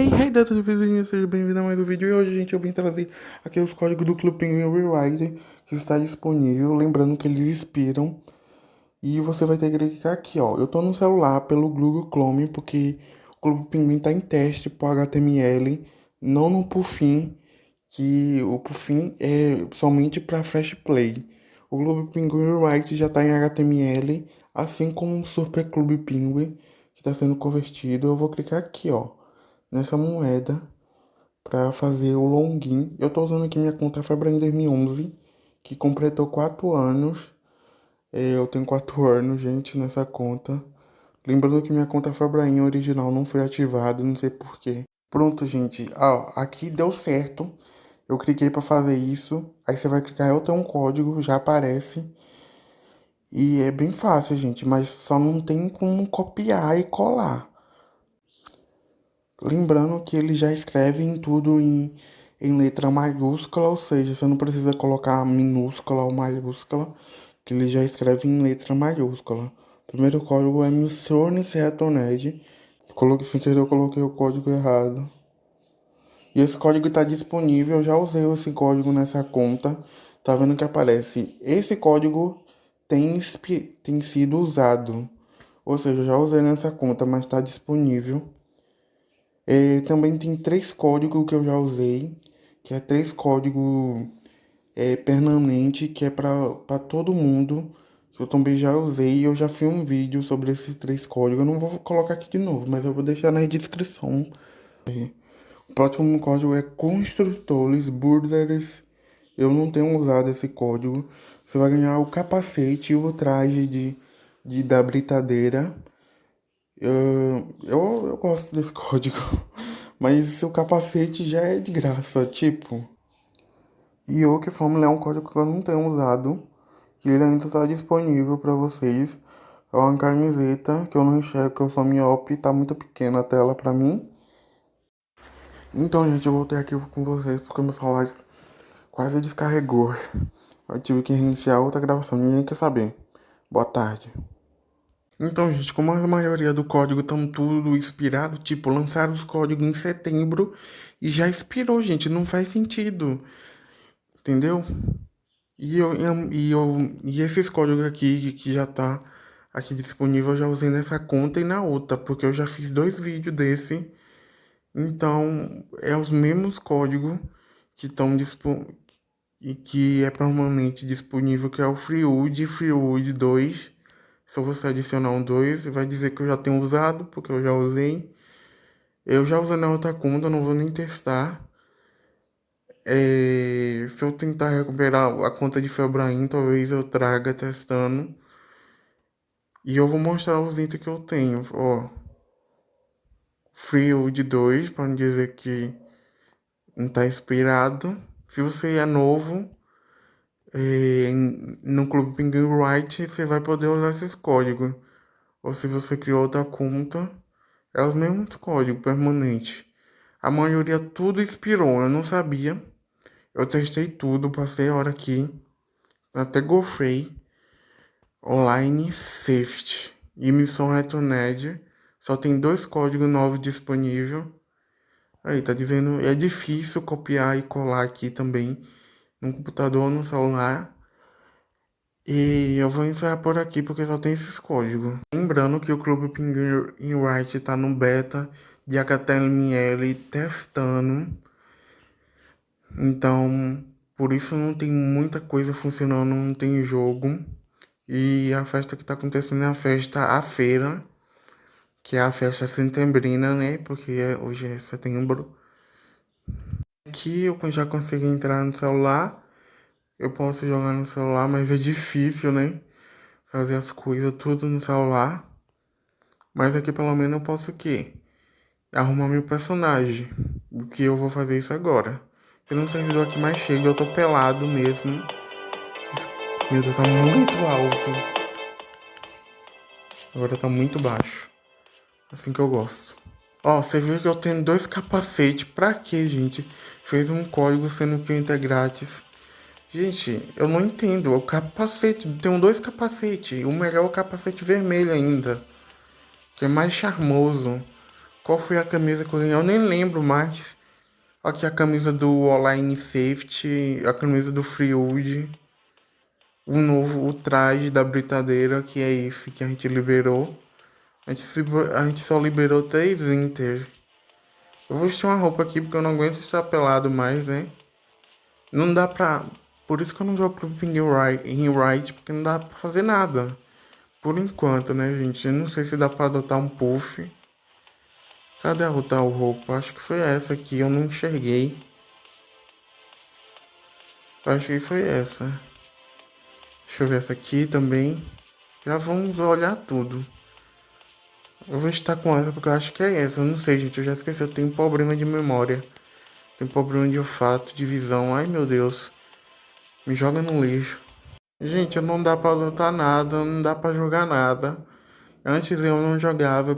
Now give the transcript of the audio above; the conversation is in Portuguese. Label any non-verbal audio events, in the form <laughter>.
Hey, hey, dados vizinhos, seja bem-vindo a mais um vídeo. E hoje, gente, eu vim trazer aqui os códigos do Clube Penguin Rewrite que está disponível. Lembrando que eles expiram. E você vai ter que clicar aqui, ó. Eu tô no celular pelo Google Chrome, porque o Clube Penguin tá em teste por HTML, não no Puffin, que o Puffin é somente para Flash Play. O Clube Penguin Rewrite já tá em HTML, assim como o Super Clube Penguin, que está sendo convertido. Eu vou clicar aqui, ó nessa moeda para fazer o login. Eu tô usando aqui minha conta Febrain 2011, que completou 4 anos. É, eu tenho 4 <laughs> anos, gente, nessa conta. Lembrando que minha conta Febrain original não foi ativada, não sei porquê. Pronto, gente. Ah, aqui deu certo. Eu cliquei para fazer isso. Aí você vai clicar, eu tenho um código, já aparece. E é bem fácil, gente, mas só não tem como copiar e colar. Lembrando que ele já escreve em tudo em, em letra maiúscula, ou seja, você não precisa colocar minúscula ou maiúscula, que ele já escreve em letra maiúscula. Primeiro código é Missiones Retoned. Coloquei sem querer, eu coloquei o código errado. E esse código está disponível, eu já usei esse código nessa conta. Tá vendo que aparece? Esse código tem, tem sido usado. Ou seja, eu já usei nessa conta, mas está disponível. É, também tem três códigos que eu já usei, que é três códigos é, permanente, que é para todo mundo. Eu também já usei e eu já fiz um vídeo sobre esses três códigos. Eu não vou colocar aqui de novo, mas eu vou deixar na descrição. O próximo código é construtores burders. Eu não tenho usado esse código. Você vai ganhar o capacete e o traje de, de da britadeira. Eu, eu, eu gosto desse <laughs> código, mas seu capacete já é de graça, tipo. E o que Fórmula é um código que eu não tenho usado, que ele ainda está disponível para vocês. É uma camiseta que eu não enxergo, que eu sou miope, tá muito pequena a tela para mim. Então, gente, eu voltei aqui com vocês porque meu celular quase descarregou. Eu tive que reiniciar outra gravação, ninguém quer saber. Boa tarde. Então, gente, como a maioria do código estão tudo expirado, tipo, lançaram os códigos em setembro e já expirou, gente, não faz sentido. Entendeu? E, eu, e, eu, e esses códigos aqui que já tá aqui disponível, eu já usei nessa conta e na outra, porque eu já fiz dois vídeos desse. Então, é os mesmos códigos que estão disponíveis e que é permanente disponível, que é o Freewood, Freewood 2 se você adicionar um 2, vai dizer que eu já tenho usado, porque eu já usei. Eu já usei na outra conta, não vou nem testar. É, se eu tentar recuperar a conta de Febraim, talvez eu traga testando. E eu vou mostrar os itens que eu tenho, ó. Frio de 2, para dizer que não está expirado. Se você é novo, é, no Clube Penguin Write você vai poder usar esses códigos. Ou se você criou outra conta, é os mesmos códigos permanentes. A maioria tudo expirou, eu não sabia. Eu testei tudo, passei a hora aqui. Até gofrei. Online Safety e Missão Retroned. Só tem dois códigos novos disponíveis. Aí, tá dizendo, é difícil copiar e colar aqui também no computador, no celular. E eu vou encerrar por aqui porque só tem esses códigos. Lembrando que o Clube Penguin Write está no beta de HTML testando. Então, por isso não tem muita coisa funcionando, não tem jogo. E a festa que está acontecendo é a festa, a feira, que é a festa setembrina, né? Porque hoje é setembro. Aqui eu já consigo entrar no celular. Eu posso jogar no celular, mas é difícil, né? Fazer as coisas tudo no celular. Mas aqui pelo menos eu posso o quê? Arrumar meu personagem. O que eu vou fazer isso agora. Tem um servidor aqui mais cheio, eu tô pelado mesmo. Meu Deus, tá muito alto. Agora tá muito baixo. Assim que eu gosto. Ó, você viu que eu tenho dois capacetes. Pra quê, gente? Fez um código sendo que entra grátis. Gente, eu não entendo. O capacete, tem dois capacetes. O melhor é o capacete vermelho ainda. Que é mais charmoso. Qual foi a camisa que eu ganhei? Eu nem lembro mais. Aqui a camisa do Online Safety, a camisa do Freewood. O novo, o traje da britadeira, que é esse que a gente liberou. A gente, a gente só liberou três Inter. Eu vou vestir uma roupa aqui porque eu não aguento estar pelado mais, né? Não dá pra... Por isso que eu não jogo pro Ping em Right, porque não dá pra fazer nada. Por enquanto, né, gente? Eu não sei se dá pra adotar um puff. Cadê a outra roupa? Acho que foi essa aqui, eu não enxerguei. Acho que foi essa. Deixa eu ver essa aqui também. Já vamos olhar tudo. Eu vou estar com essa porque eu acho que é essa. Eu não sei, gente. Eu já esqueci. Eu tenho problema de memória. Tenho problema de olfato, de visão. Ai, meu Deus. Me joga no lixo. Gente, não dá pra lutar nada. Não dá pra jogar nada. Antes eu não jogava.